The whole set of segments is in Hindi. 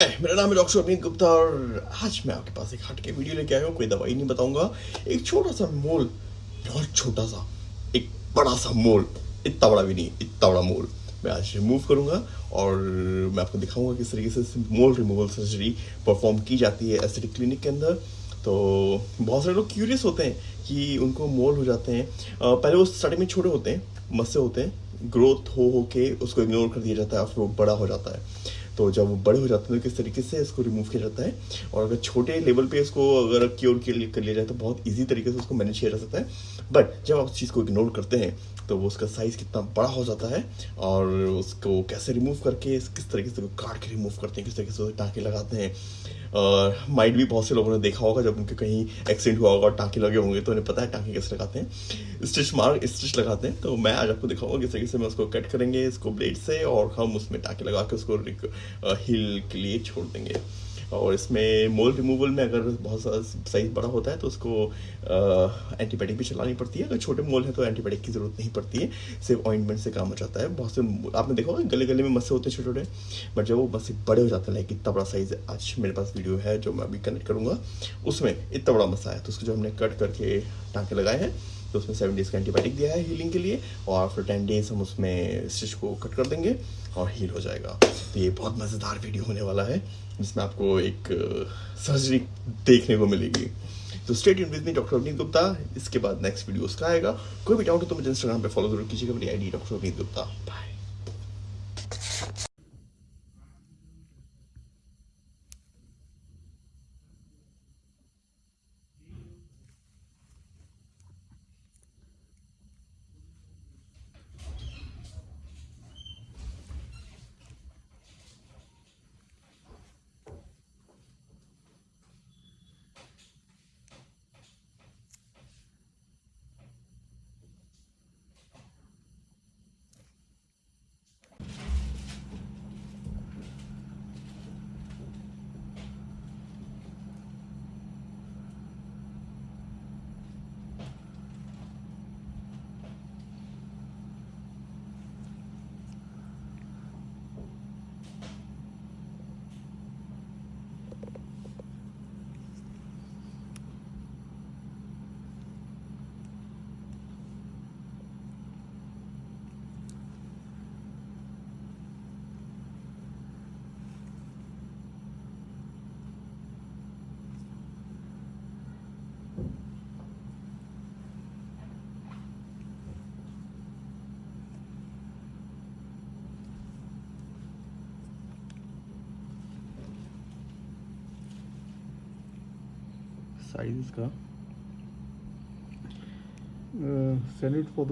मेरा नाम है डॉक्टर अवनीत गुप्ता और आज मैं आपके पास एक हट के वीडियो लेके आया हूँ, कोई दवाई नहीं बताऊँगा। एक छोटा सा मोल, बहुत छोटा सा एक बड़ा सा मोल, इतना बड़ा भी नहीं, इतना बड़ा मोल। मैं आज रिमूव करूँगा और मैं आपको दिखाऊँगा किस तरीके से मोल रिमूवल सर्जरी परफॉर्म की जाती है एसिडिक क्लिनिक के अंदर। तो बहुत सारे लोग क्यूरियस होते हैं कि उनको मोल हो जाते हैं। पहले वो स्टार्टिंग में छोटे होते हैं मस्से होते हैं ग्रोथ हो हो के उसको इग्नोर कर दिया जाता है, और वो बड़ा हो जाता है। तो जब वो बड़े हो जाते हैं तो किस तरीके से इसको रिमूव किया जाता है? और अगर छोटे लेवल पे इसको अगर क्योर के लिए कर लिया जाए तो बहुत ईजी तरीके से उसको मैनेज किया जा सकता है। बट जब आप उस चीज़ को इग्नोर करते हैं तो वो उसका साइज़ कितना बड़ा हो जाता है और उसको कैसे रिमूव करके किस तरीके से काट के रिमूव करते हैं, किस तरीके से टाँके लगाते हैं। माइट भी बहुत से लोगों ने देखा होगा जब उनके कहीं एक्सीडेंट हुआ होगा और टाँके लगे होंगे तो उन्हें पता है टाँके कैसे लगाते हैं। स्टिच मार स्टिच लगाते हैं। तो मैं आज आपको दिखाऊँगा किस तरीके से मैं उसको कट करेंगे, इसको ब्लेड से और हम उसमें टाँके लगा के उसको हिल के लिए छोड़ देंगे। और इसमें मोल रिमूवल में अगर बहुत साइज़ बड़ा होता है तो उसको एंटीबायोटिक भी चलानी पड़ती है। अगर छोटे मोल है तो एंटीबायोटिक की ज़रूरत नहीं पड़ती है। सिर्फ़ ऑइंटमेंट से काम हो जाता है। बहुत से, आपने देखा होगा गले गले में मस्से होते हैं छोटे छोटे बट जब वो मस्से बड़े हो जाते हैं इतना बड़ा साइज़ आज मेरे पास वीडियो है, जो मैं अभी कनेक्ट करूँगा, उसमें इतना बड़ा मस्सा है। तो उसको जो हमने कट करके टाँके लगाए हैं तो उसमें सेवन डेज़ का एंटीबायोटिक दिया है हीलिंग के लिए और आफ्टर टेन डेज़ हम उसमें स्टिच को कट कर देंगे और हील हो जाएगा। तो ये बहुत मज़ेदार वीडियो होने वाला है, जिसमें आपको एक सर्जरी देखने को मिलेगी। तो stay in with me doctor Avneet Gupta इसके बाद नेक्स्ट वीडियो उसका आएगा। कोई भी डाउट हो तो मुझे इंस्टाग्राम पे फॉलो ज़रूर कीजिएगा। मेरी आईडी डॉक्टर अवनीत गुप्ता बाय साइज़ का। सैनिट इट फॉर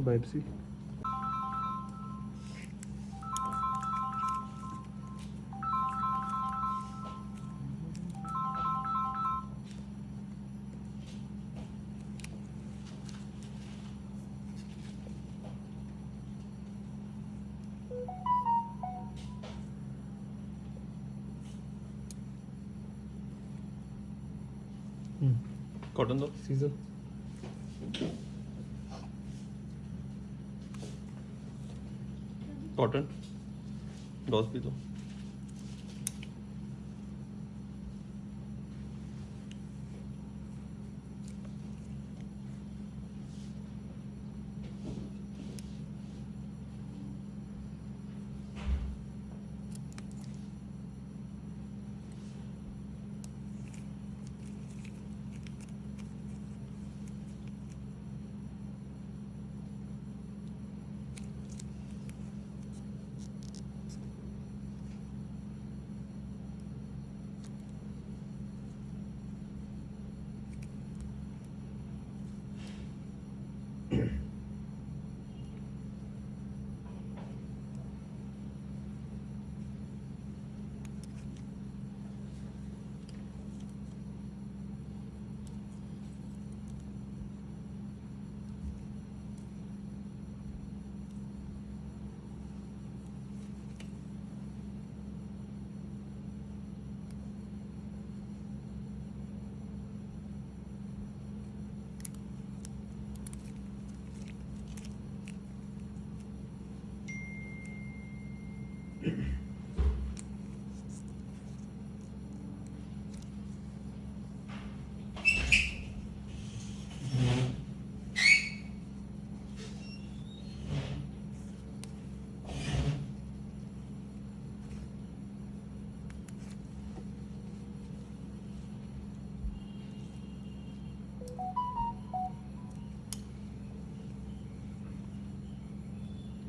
कॉटन दो सीज़न कॉटन डॉस भी दो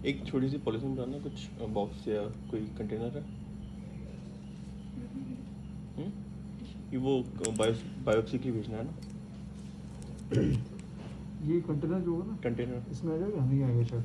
एक छोटी सी पॉलिथीन बनाना कुछ बॉक्स या कोई कंटेनर है? हम्म? ये वो बायो बायोप्सी की भेजना है ना? ये कंटेनर जो होगा ना कंटेनर इसमें आ जाएगा नहीं आएगा शायद